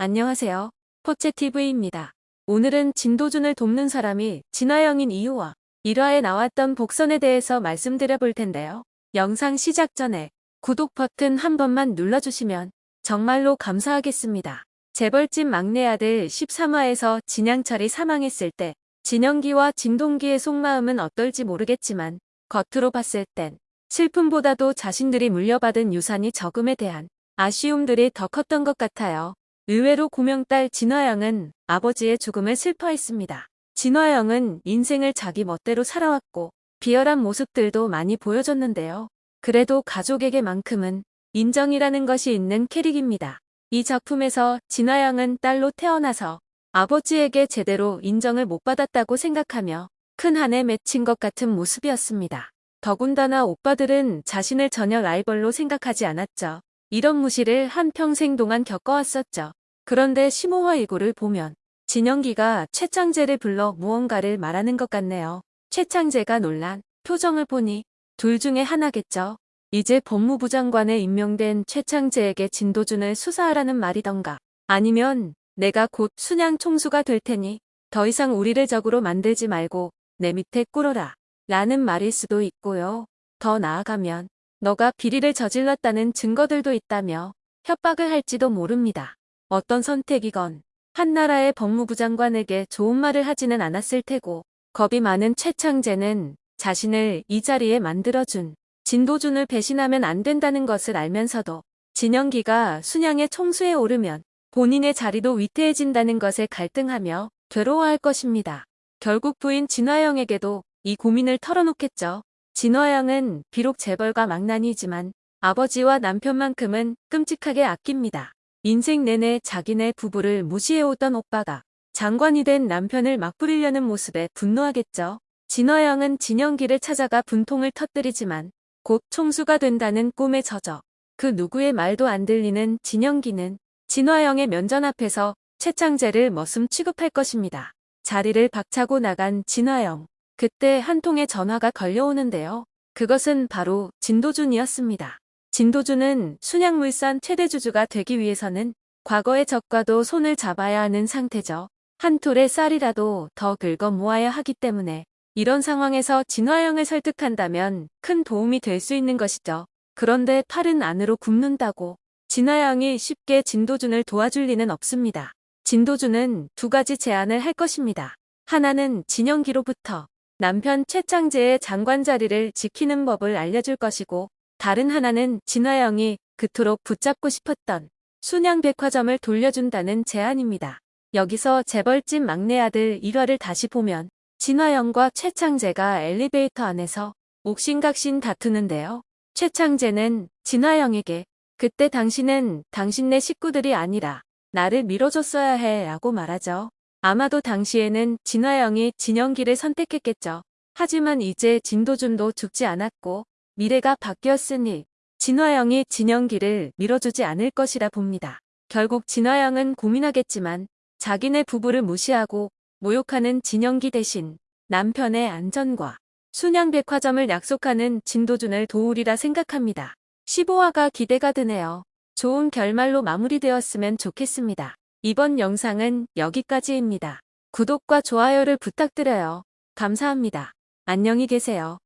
안녕하세요. 포채TV입니다. 오늘은 진도준을 돕는 사람이 진화영인 이유와 1화에 나왔던 복선에 대해서 말씀드려 볼 텐데요. 영상 시작 전에 구독 버튼 한 번만 눌러주시면 정말로 감사하겠습니다. 재벌집 막내 아들 13화에서 진양철이 사망했을 때 진영기와 진동기의 속마음은 어떨지 모르겠지만 겉으로 봤을 땐 슬픔보다도 자신들이 물려받은 유산이 적음에 대한 아쉬움들이 더 컸던 것 같아요. 의외로 고명딸 진화영은 아버지의 죽음을 슬퍼했습니다. 진화영은 인생을 자기 멋대로 살아왔고 비열한 모습들도 많이 보여줬는데요. 그래도 가족에게만큼은 인정이라는 것이 있는 캐릭입니다. 이 작품에서 진화영은 딸로 태어나서 아버지에게 제대로 인정을 못 받았다고 생각하며 큰 한에 맺힌 것 같은 모습이었습니다. 더군다나 오빠들은 자신을 전혀 라이벌로 생각하지 않았죠. 이런 무시를 한평생 동안 겪어왔었죠. 그런데 15화 이고를 보면 진영기가 최창재를 불러 무언가를 말하는 것 같네요. 최창재가 놀란 표정을 보니 둘 중에 하나겠죠. 이제 법무부 장관에 임명된 최창재에게 진도준을 수사하라는 말이던가 아니면 내가 곧 순양 총수가 될 테니 더 이상 우리를 적으로 만들지 말고 내 밑에 꿇어라 라는 말일 수도 있고요. 더 나아가면 너가 비리를 저질렀다는 증거들도 있다며 협박을 할지도 모릅니다. 어떤 선택이건 한나라의 법무부 장관에게 좋은 말을 하지는 않았을 테고 겁이 많은 최창재는 자신을 이 자리에 만들어준 진도준을 배신하면 안 된다는 것을 알면서도 진영기가 순양의 총수에 오르면 본인의 자리도 위태해진다는 것에 갈등하며 괴로워할 것입니다. 결국 부인 진화영에게도 이 고민을 털어놓겠죠. 진화영은 비록 재벌과 망난이지만 아버지와 남편만큼은 끔찍하게 아낍니다. 인생 내내 자기네 부부를 무시해오던 오빠가 장관이 된 남편을 막 부리려는 모습에 분노하겠죠. 진화영은 진영기를 찾아가 분통을 터뜨리지만 곧 총수가 된다는 꿈에 젖어 그 누구의 말도 안 들리는 진영기는 진화영의 면전 앞에서 최창재를 머슴 취급할 것입니다. 자리를 박차고 나간 진화영. 그때 한 통의 전화가 걸려오는데요. 그것은 바로 진도준이었습니다. 진도준은 순양물산 최대 주주가 되기 위해서는 과거의 적과도 손을 잡아야 하는 상태죠. 한 톨의 쌀이라도 더 긁어 모아야 하기 때문에 이런 상황에서 진화영을 설득한다면 큰 도움이 될 수 있는 것이죠. 그런데 팔은 안으로 굽는다고 진화영이 쉽게 진도준을 도와줄 리는 없습니다. 진도준은 두 가지 제안을 할 것입니다. 하나는 진영기로부터 남편 최창재의 장관 자리를 지키는 법을 알려줄 것이고 다른 하나는 진화영이 그토록 붙잡고 싶었던 순양 백화점을 돌려준다는 제안입니다. 여기서 재벌집 막내 아들 1화를 다시 보면 진화영과 최창재가 엘리베이터 안에서 옥신각신 다투는데요. 최창재는 진화영에게 그때 당신은 당신네 식구들이 아니라 나를 밀어줬어야 해 라고 말하죠. 아마도 당시에는 진화영이 진영기를 선택했겠죠. 하지만 이제 진도준도 죽지 않았고 미래가 바뀌었으니 진화영이 진영기를 밀어주지 않을 것이라 봅니다. 결국 진화영은 고민하겠지만 자기네 부부를 무시하고 모욕하는 진영기 대신 남편의 안전과 순양백화점을 약속하는 진도준을 도우리라 생각합니다. 15화가 기대가 되네요. 좋은 결말로 마무리되었으면 좋겠습니다. 이번 영상은 여기까지입니다. 구독과 좋아요를 부탁드려요. 감사합니다. 안녕히 계세요.